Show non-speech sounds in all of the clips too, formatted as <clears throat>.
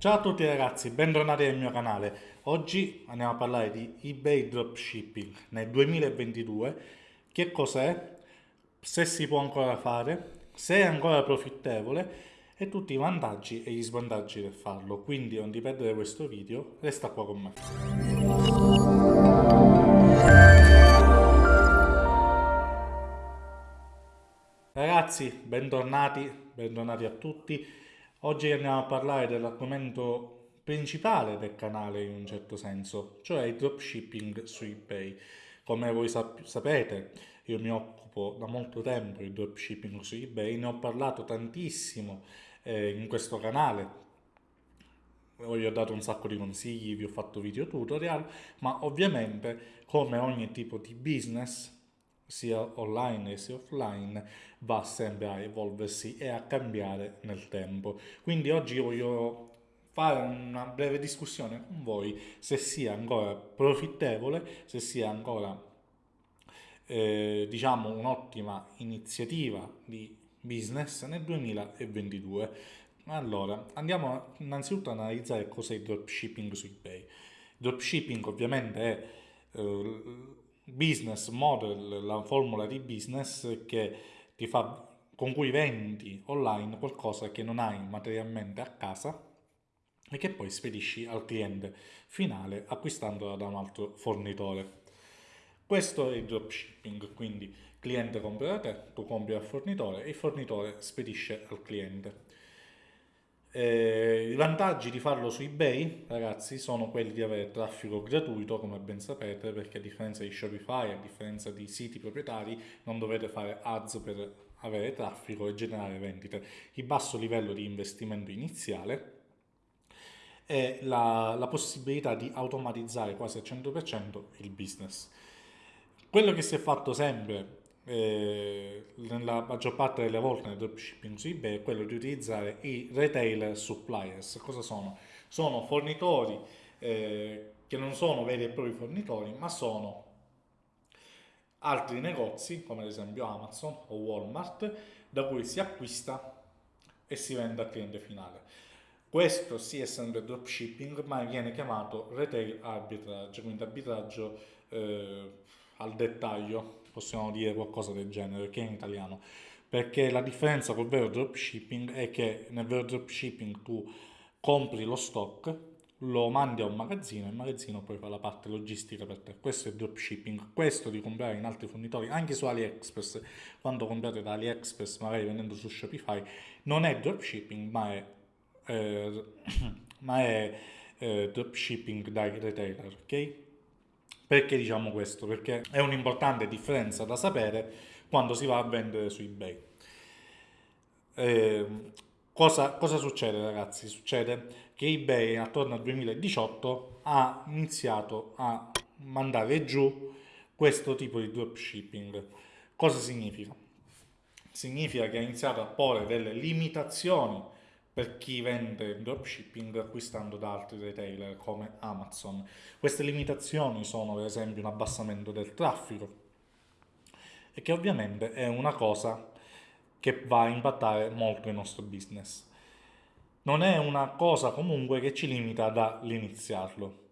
Ciao a tutti ragazzi, bentornati nel mio canale. Oggi andiamo a parlare di eBay Dropshipping nel 2022, che cos'è, se si può ancora fare, se è ancora profittevole e tutti i vantaggi e gli svantaggi del farlo. Quindi non ti perdere questo video, resta qua con me. Ragazzi, bentornati, bentornati a tutti. Oggi andiamo a parlare dell'argomento principale del canale in un certo senso, cioè il dropshipping su eBay. Come voi sap sapete, io mi occupo da molto tempo di dropshipping su eBay, ne ho parlato tantissimo eh, in questo canale, vi ho dato un sacco di consigli, vi ho fatto video tutorial, ma ovviamente come ogni tipo di business sia online sia offline va sempre a evolversi e a cambiare nel tempo. Quindi oggi voglio fare una breve discussione con voi se sia ancora profittevole se sia ancora eh, diciamo un'ottima iniziativa di business nel 2022 allora andiamo innanzitutto ad analizzare cos'è il dropshipping su ebay. Dropshipping ovviamente è eh, business model, la formula di business che ti fa, con cui vendi online qualcosa che non hai materialmente a casa e che poi spedisci al cliente finale acquistandola da un altro fornitore. Questo è il dropshipping, quindi cliente compra da te, tu compri al fornitore e il fornitore spedisce al cliente. Eh, I vantaggi di farlo su eBay, ragazzi, sono quelli di avere traffico gratuito, come ben sapete, perché a differenza di Shopify, a differenza di siti proprietari, non dovete fare ads per avere traffico e generare vendite. Il basso livello di investimento iniziale e la, la possibilità di automatizzare quasi al 100% il business. Quello che si è fatto sempre eh, nella maggior parte delle volte nel dropshipping su eBay è quello di utilizzare i retailer suppliers. Cosa sono? Sono fornitori eh, che non sono veri e propri fornitori, ma sono altri negozi, come ad esempio Amazon o Walmart, da cui si acquista e si vende al cliente finale. Questo sì è sempre dropshipping, ma viene chiamato retail arbitrage, quindi arbitraggio eh, al dettaglio, possiamo dire qualcosa del genere, che in italiano. Perché la differenza col vero dropshipping è che nel vero dropshipping tu compri lo stock, lo mandi a un magazzino e il magazzino poi fa la parte logistica per te. Questo è dropshipping. Questo di comprare in altri fornitori, anche su AliExpress, quando comprate da AliExpress, magari vendendo su Shopify, non è dropshipping, ma è, eh, <clears throat> ma è eh, dropshipping dai retailer, ok? Perché diciamo questo? Perché è un'importante differenza da sapere quando si va a vendere su eBay. Eh, cosa, cosa succede ragazzi? Succede che eBay attorno al 2018 ha iniziato a mandare giù questo tipo di dropshipping. Cosa significa? Significa che ha iniziato a porre delle limitazioni per chi vende dropshipping acquistando da altri retailer come Amazon. Queste limitazioni sono per esempio un abbassamento del traffico e che ovviamente è una cosa che va a impattare molto il nostro business. Non è una cosa comunque che ci limita dall'iniziarlo.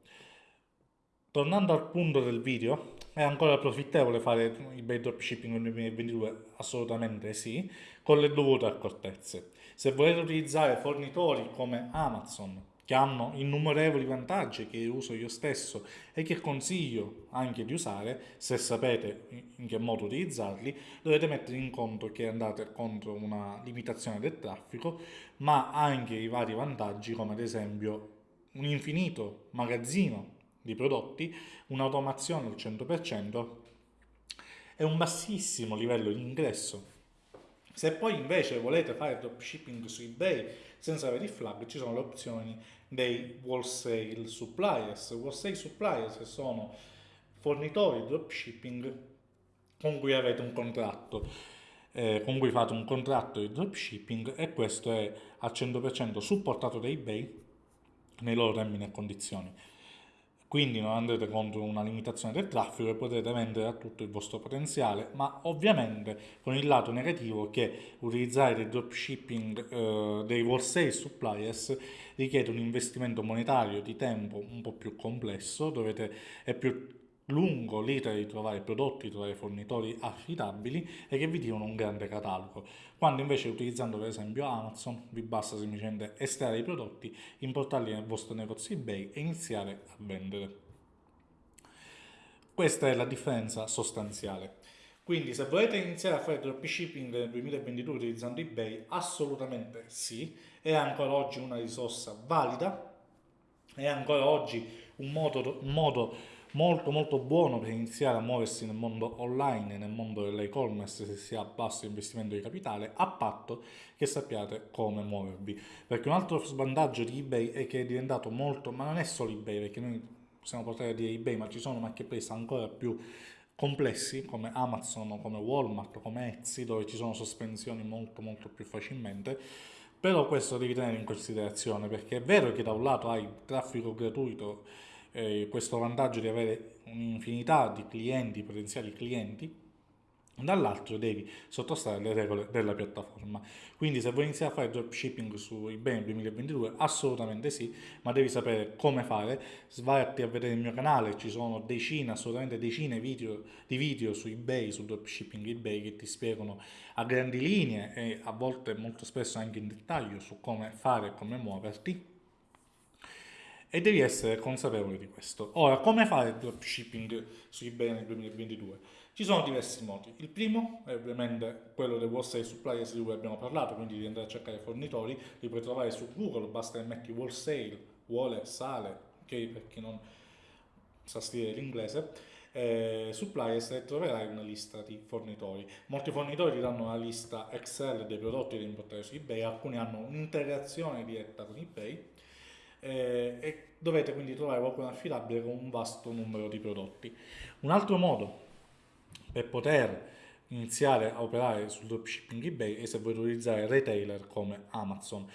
Tornando al punto del video, è ancora profittevole fare eBay dropshipping nel 2022? Assolutamente sì, con le dovute accortezze. Se volete utilizzare fornitori come Amazon, che hanno innumerevoli vantaggi che uso io stesso e che consiglio anche di usare, se sapete in che modo utilizzarli, dovete mettere in conto che andate contro una limitazione del traffico, ma anche i vari vantaggi come ad esempio un infinito magazzino di prodotti, un'automazione al 100% e un bassissimo livello di ingresso. Se poi invece volete fare dropshipping su eBay senza avere il flag, ci sono le opzioni dei wholesale suppliers. Wholesale suppliers sono fornitori di dropshipping con cui avete un contratto, eh, con cui fate un contratto di dropshipping e questo è al 100% supportato da eBay nei loro termini e condizioni. Quindi non andrete contro una limitazione del traffico e potrete vendere a tutto il vostro potenziale, ma ovviamente con il lato negativo che utilizzare dei dropshipping, eh, dei wholesale suppliers richiede un investimento monetario di tempo un po' più complesso, dovete, è più lungo l'iter di trovare prodotti, trovare fornitori affidabili e che vi diano un grande catalogo. Quando invece utilizzando per esempio Amazon vi basta semplicemente estrarre i prodotti, importarli nel vostro negozio eBay e iniziare a vendere. Questa è la differenza sostanziale. Quindi se volete iniziare a fare dropshipping nel 2022 utilizzando eBay, assolutamente sì, è ancora oggi una risorsa valida, è ancora oggi un modo, un modo molto molto buono per iniziare a muoversi nel mondo online, nel mondo dell'e-commerce se si ha basso investimento di capitale, a patto che sappiate come muovervi. Perché un altro svantaggio di eBay è che è diventato molto, ma non è solo eBay, perché noi possiamo portare a dire eBay, ma ci sono marketplace ancora più complessi come Amazon, come Walmart, come Etsy, dove ci sono sospensioni molto molto più facilmente. Però questo devi tenere in considerazione perché è vero che da un lato hai traffico gratuito eh, questo vantaggio di avere un'infinità di clienti, potenziali clienti, dall'altro devi sottostare alle regole della piattaforma. Quindi se vuoi iniziare a fare dropshipping su eBay nel 2022, assolutamente sì, ma devi sapere come fare. Svatti a vedere il mio canale, ci sono decine, assolutamente decine video, di video su eBay, su dropshipping eBay che ti spiegano a grandi linee e a volte molto spesso anche in dettaglio su come fare e come muoverti e devi essere consapevole di questo. Ora, come fare il dropshipping su eBay nel 2022? Ci sono diversi modi. Il primo è ovviamente quello del wholesale suppliers di cui abbiamo parlato, quindi di andare a cercare fornitori, li puoi trovare su Google, basta che metti wholesale, vuole, sale, ok, per chi non sa scrivere l'inglese, eh, suppliers e troverai una lista di fornitori. Molti fornitori ti danno una lista Excel dei prodotti da importare su eBay, alcuni hanno un'integrazione diretta con eBay, eh, e dovete quindi trovare qualcuno affidabile con un vasto numero di prodotti. Un altro modo per poter iniziare a operare sul dropshipping eBay è se volete utilizzare retailer come Amazon.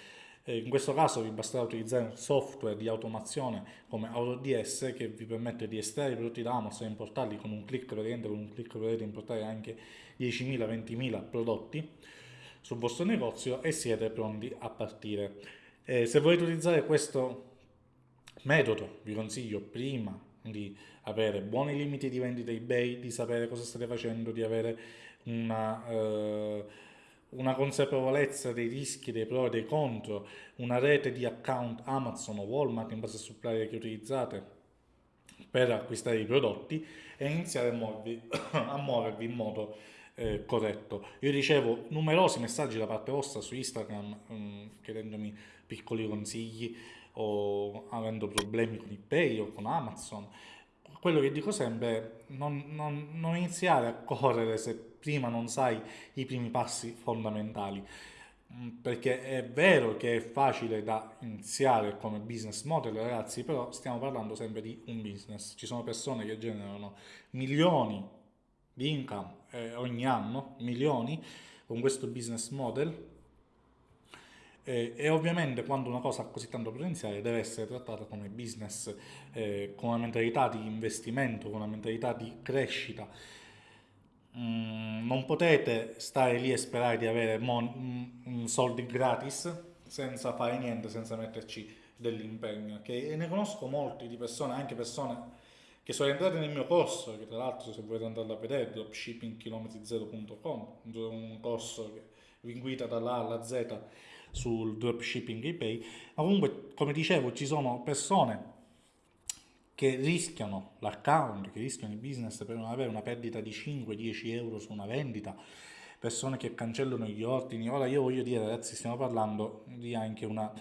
Eh, in questo caso vi basterà utilizzare un software di automazione come AutoDS che vi permette di estrarre i prodotti da Amazon e importarli con un clic, praticamente con un clic potete importare anche 10.000-20.000 prodotti sul vostro negozio e siete pronti a partire. Eh, se volete utilizzare questo metodo, vi consiglio prima di avere buoni limiti di vendita eBay, di sapere cosa state facendo, di avere una, eh, una consapevolezza dei rischi, dei pro e dei contro, una rete di account Amazon o Walmart in base al supplier che utilizzate per acquistare i prodotti e iniziare a muovervi, <coughs> a muovervi in modo eh, corretto. Io ricevo numerosi messaggi da parte vostra su Instagram mh, mm, chiedendomi piccoli consigli o avendo problemi con eBay o con Amazon. Quello che dico sempre non, non, non iniziare a correre se prima non sai i primi passi fondamentali mm, perché è vero che è facile da iniziare come business model ragazzi però stiamo parlando sempre di un business ci sono persone che generano milioni di income eh, ogni anno milioni con questo business model eh, e ovviamente quando una cosa ha così tanto potenziale deve essere trattata come business, eh, con una mentalità di investimento, con una mentalità di crescita. Mm, non potete stare lì e sperare di avere mon- mm, soldi gratis senza fare niente, senza metterci dell'impegno. Che ne conosco molti di persone, anche persone che sono entrate nel mio corso, che tra l'altro se volete andare a vedere, dropshippingchilometri0.com, un corso che vi guida dalla A alla Z sul dropshipping eBay, ma comunque come dicevo ci sono persone che rischiano l'account, che rischiano il business per non avere una perdita di 5-10 euro su una vendita, persone che cancellano gli ordini. Ora io voglio dire ragazzi, stiamo parlando di anche una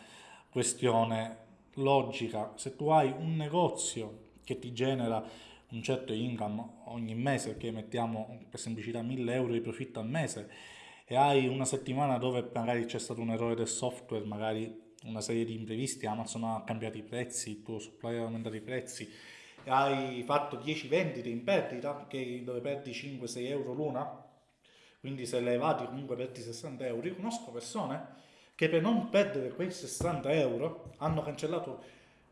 questione logica. Se tu hai un negozio che ti genera un certo income ogni mese, che mettiamo per semplicità 1000 euro di profitto al mese, e hai una settimana dove magari c'è stato un errore del software, magari una serie di imprevisti, Amazon ha cambiato i prezzi, il tuo supplier ha aumentato i prezzi, hai fatto 10 vendite in perdita, dove perdi 5-6 euro l'una, quindi se levati comunque perdi 60 euro. Io conosco persone che per non perdere quei 60 euro hanno cancellato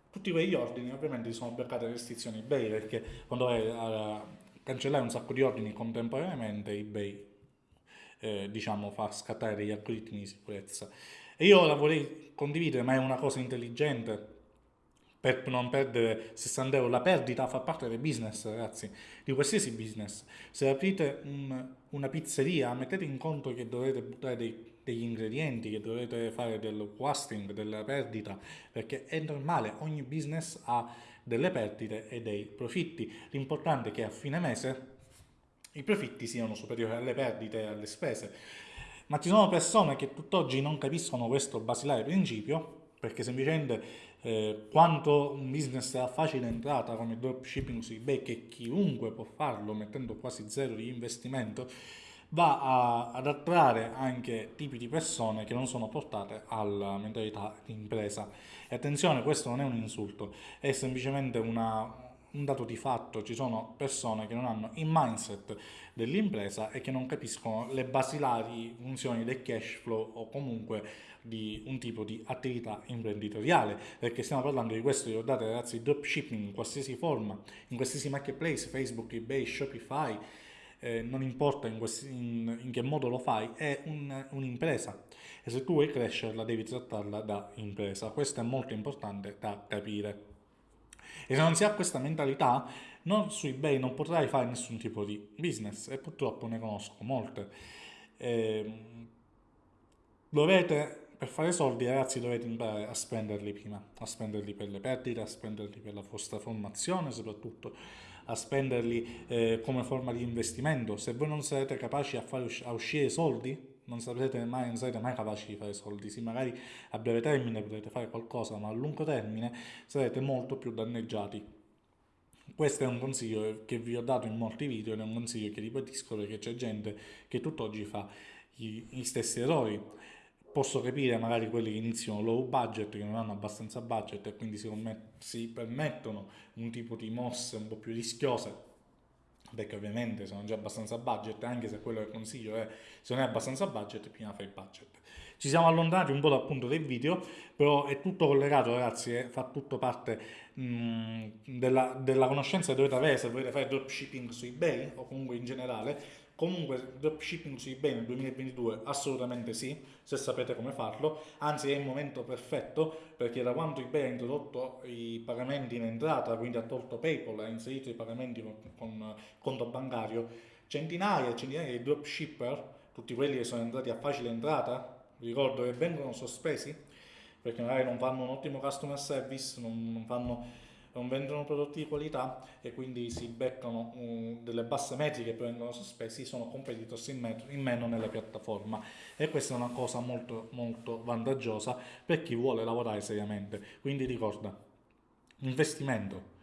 tutti quegli ordini. Ovviamente sono bloccate restrizioni eBay perché quando vai a cancellare un sacco di ordini contemporaneamente eBay eh, diciamo fa scattare degli algoritmi di sicurezza e io la vorrei condividere ma è una cosa intelligente per non perdere 60 euro. La perdita fa parte del business, ragazzi, di qualsiasi business. Se aprite un, una pizzeria, mettete in conto che dovete buttare dei, degli ingredienti, che dovete fare del wasting, della perdita, perché è normale, ogni business ha delle perdite e dei profitti. L'importante è che a fine mese i profitti siano superiori alle perdite e alle spese. Ma ci sono persone che tutt'oggi non capiscono questo basilare principio perché semplicemente eh, quanto un business ha facile entrata come dropshipping su eBay, che chiunque può farlo mettendo quasi zero di investimento, va a, ad attrarre anche tipi di persone che non sono portate alla mentalità di impresa. E attenzione, questo non è un insulto, è semplicemente una, un dato di fatto, ci sono persone che non hanno il mindset dell'impresa e che non capiscono le basilari funzioni del cash flow o comunque di un tipo di attività imprenditoriale, perché stiamo parlando di questo, ricordate ragazzi, dropshipping in qualsiasi forma, in qualsiasi marketplace, Facebook, eBay, Shopify, eh, non importa in, questi, in, in, che modo lo fai, è un, un'impresa e se tu vuoi crescerla devi trattarla da impresa, questo è molto importante da capire. E se non si ha questa mentalità, non, su eBay non potrai fare nessun tipo di business e purtroppo ne conosco molte. Eh, dovete per fare soldi ragazzi dovete imparare a spenderli prima, a spenderli per le perdite, a spenderli per la vostra formazione soprattutto, a spenderli eh, come forma di investimento. Se voi non sarete capaci a fare a uscire soldi, non sarete mai, non sarete mai capaci di fare soldi. Sì, magari a breve termine potete fare qualcosa, ma a lungo termine sarete molto più danneggiati. Questo è un consiglio che vi ho dato in molti video ed è un consiglio che ripetisco perché c'è gente che tutt'oggi fa gli, gli stessi errori posso capire magari quelli che iniziano low budget, che non hanno abbastanza budget e quindi si, si permettono un tipo di mosse un po' più rischiose, perché ovviamente sono già abbastanza budget, anche se quello che consiglio è se non è abbastanza budget, prima fai budget. Ci siamo allontanati un po' dal punto del video, però è tutto collegato ragazzi, eh, fa tutto parte mh, della, della conoscenza che dovete avere se volete fare dropshipping su eBay o comunque in generale, Comunque dropshipping su eBay nel 2022 assolutamente sì, se sapete come farlo, anzi è il momento perfetto perché da quando eBay ha introdotto i pagamenti in entrata, quindi ha tolto PayPal, ha inserito i pagamenti con, con conto bancario, centinaia e centinaia di dropshipper, tutti quelli che sono entrati a facile entrata, ricordo che vengono sospesi perché magari non fanno un ottimo customer service, non fanno non vendono prodotti di qualità e quindi si beccano um, delle basse metriche che vengono sospesi, sono competitors in, metro, in meno nella piattaforma e questa è una cosa molto molto vantaggiosa per chi vuole lavorare seriamente. Quindi ricorda, investimento,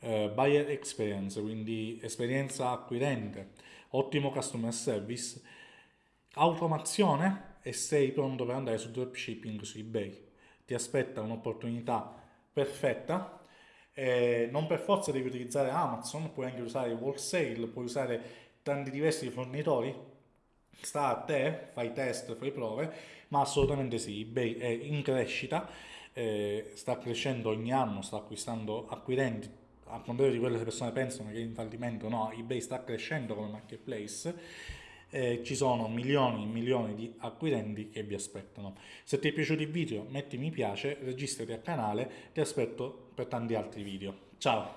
eh, buyer experience, quindi esperienza acquirente, ottimo customer service, automazione e sei pronto per andare su dropshipping su eBay. Ti aspetta un'opportunità perfetta eh, non per forza devi utilizzare Amazon, puoi anche usare wholesale, puoi usare tanti diversi fornitori, sta a te, fai test, fai prove, ma assolutamente sì, eBay è in crescita, eh, sta crescendo ogni anno, sta acquistando acquirenti, a contrario di quelle persone pensano che è in fallimento, no, eBay sta crescendo come marketplace, eh, ci sono milioni e milioni di acquirenti che vi aspettano. Se ti è piaciuto il video metti mi piace, registrati al canale, ti aspetto per tanti altri video. Ciao!